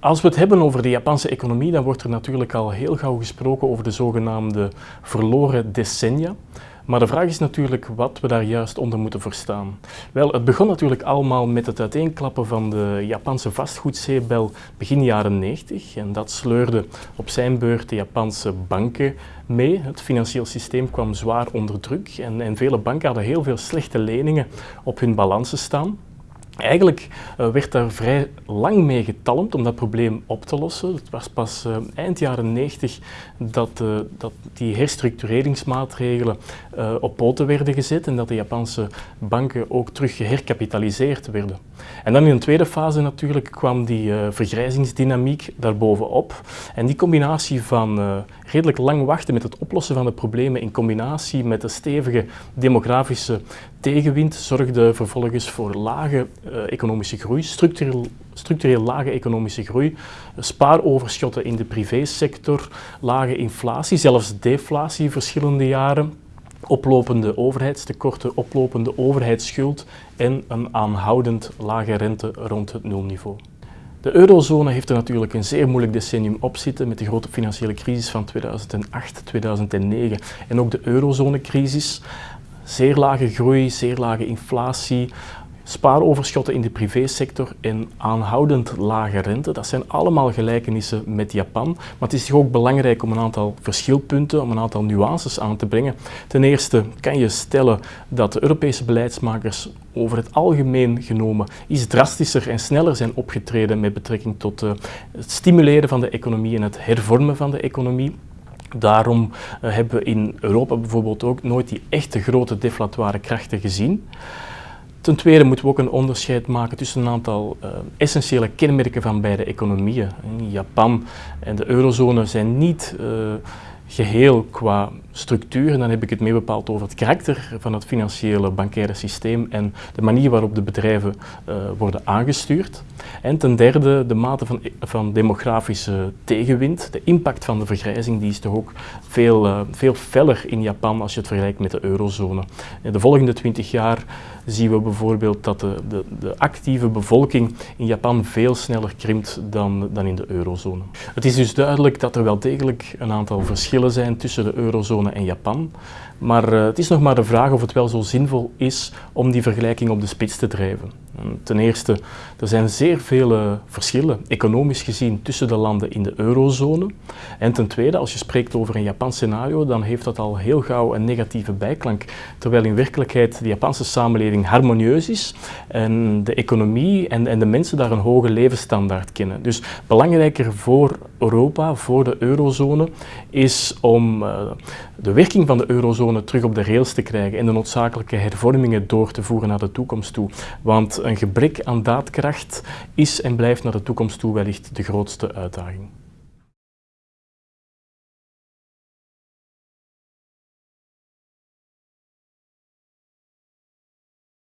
Als we het hebben over de Japanse economie, dan wordt er natuurlijk al heel gauw gesproken over de zogenaamde verloren decennia. Maar de vraag is natuurlijk wat we daar juist onder moeten verstaan. Wel, het begon natuurlijk allemaal met het uiteenklappen van de Japanse vastgoedzeebel begin jaren 90. En dat sleurde op zijn beurt de Japanse banken mee. Het financieel systeem kwam zwaar onder druk en, en vele banken hadden heel veel slechte leningen op hun balansen staan. Eigenlijk uh, werd daar vrij lang mee getalmd om dat probleem op te lossen. Het was pas uh, eind jaren 90 dat, uh, dat die herstructureringsmaatregelen op poten werden gezet en dat de Japanse banken ook terug geherkapitaliseerd werden. En dan in een tweede fase natuurlijk kwam die vergrijzingsdynamiek daarbovenop. En die combinatie van redelijk lang wachten met het oplossen van de problemen in combinatie met de stevige demografische tegenwind zorgde vervolgens voor lage economische groei, structureel, structureel lage economische groei, spaaroverschotten in de privésector, lage inflatie, zelfs deflatie verschillende jaren, oplopende overheidstekorten, oplopende overheidsschuld en een aanhoudend lage rente rond het nulniveau. De eurozone heeft er natuurlijk een zeer moeilijk decennium op zitten met de grote financiële crisis van 2008, 2009 en ook de eurozonecrisis. Zeer lage groei, zeer lage inflatie, spaaroverschotten in de privésector en aanhoudend lage rente. Dat zijn allemaal gelijkenissen met Japan. Maar het is ook belangrijk om een aantal verschilpunten, om een aantal nuances aan te brengen. Ten eerste kan je stellen dat de Europese beleidsmakers over het algemeen genomen iets drastischer en sneller zijn opgetreden met betrekking tot uh, het stimuleren van de economie en het hervormen van de economie. Daarom uh, hebben we in Europa bijvoorbeeld ook nooit die echte grote deflatoire krachten gezien. Ten tweede moeten we ook een onderscheid maken tussen een aantal uh, essentiële kenmerken van beide economieën. Japan en de eurozone zijn niet uh, geheel qua structuur. En dan heb ik het mee bepaald over het karakter van het financiële bankaire systeem en de manier waarop de bedrijven uh, worden aangestuurd. En ten derde de mate van, van demografische tegenwind. De impact van de vergrijzing die is toch ook veel, veel feller in Japan als je het vergelijkt met de eurozone. De volgende twintig jaar zien we bijvoorbeeld dat de, de, de, actieve bevolking in Japan veel sneller krimpt dan, dan in de eurozone. Het is dus duidelijk dat er wel degelijk een aantal verschillen zijn tussen de eurozone en Japan. Maar uh, het is nog maar de vraag of het wel zo zinvol is om die vergelijking op de spits te drijven. Ten eerste, er zijn zeer vele verschillen, economisch gezien, tussen de landen in de eurozone. En ten tweede, als je spreekt over een Japans scenario, dan heeft dat al heel gauw een negatieve bijklank. Terwijl in werkelijkheid de Japanse samenleving harmonieus is en de economie en, en de mensen daar een hoge levensstandaard kennen. Dus belangrijker voor Europa, voor de eurozone, is om uh, de werking van de eurozone terug op de rails te krijgen en de noodzakelijke hervormingen door te voeren naar de toekomst toe. Want een gebrek aan daadkracht is en blijft naar de toekomst toe wellicht de grootste uitdaging.